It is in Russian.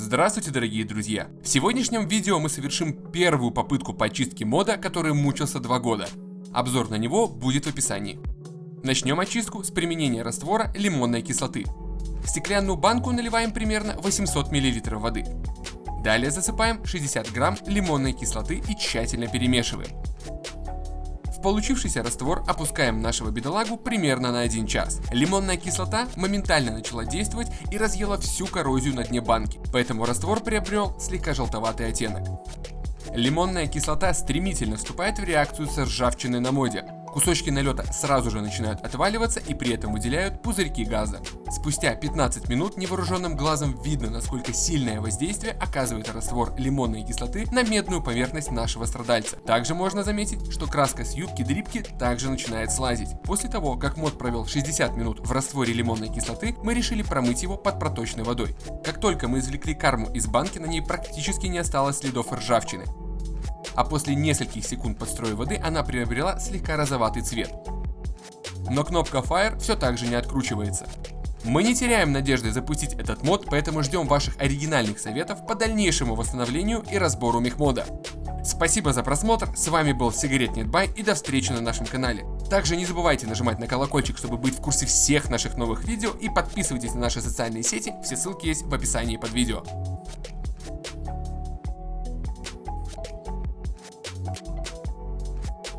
Здравствуйте, дорогие друзья! В сегодняшнем видео мы совершим первую попытку почистки мода, который мучился два года. Обзор на него будет в описании. Начнем очистку с применения раствора лимонной кислоты. В стеклянную банку наливаем примерно 800 мл воды. Далее засыпаем 60 грамм лимонной кислоты и тщательно перемешиваем. В получившийся раствор опускаем нашего бедолагу примерно на 1 час. Лимонная кислота моментально начала действовать и разъела всю коррозию на дне банки, поэтому раствор приобрел слегка желтоватый оттенок. Лимонная кислота стремительно вступает в реакцию с ржавчиной на моде, Кусочки налета сразу же начинают отваливаться и при этом выделяют пузырьки газа. Спустя 15 минут невооруженным глазом видно, насколько сильное воздействие оказывает раствор лимонной кислоты на медную поверхность нашего страдальца. Также можно заметить, что краска с юбки дрипки также начинает слазить. После того, как мод провел 60 минут в растворе лимонной кислоты, мы решили промыть его под проточной водой. Как только мы извлекли карму из банки, на ней практически не осталось следов ржавчины а после нескольких секунд под воды она приобрела слегка розоватый цвет. Но кнопка Fire все так же не откручивается. Мы не теряем надежды запустить этот мод, поэтому ждем ваших оригинальных советов по дальнейшему восстановлению и разбору мехмода. Спасибо за просмотр, с вами был Сигаретнетбай и до встречи на нашем канале. Также не забывайте нажимать на колокольчик, чтобы быть в курсе всех наших новых видео и подписывайтесь на наши социальные сети, все ссылки есть в описании под видео.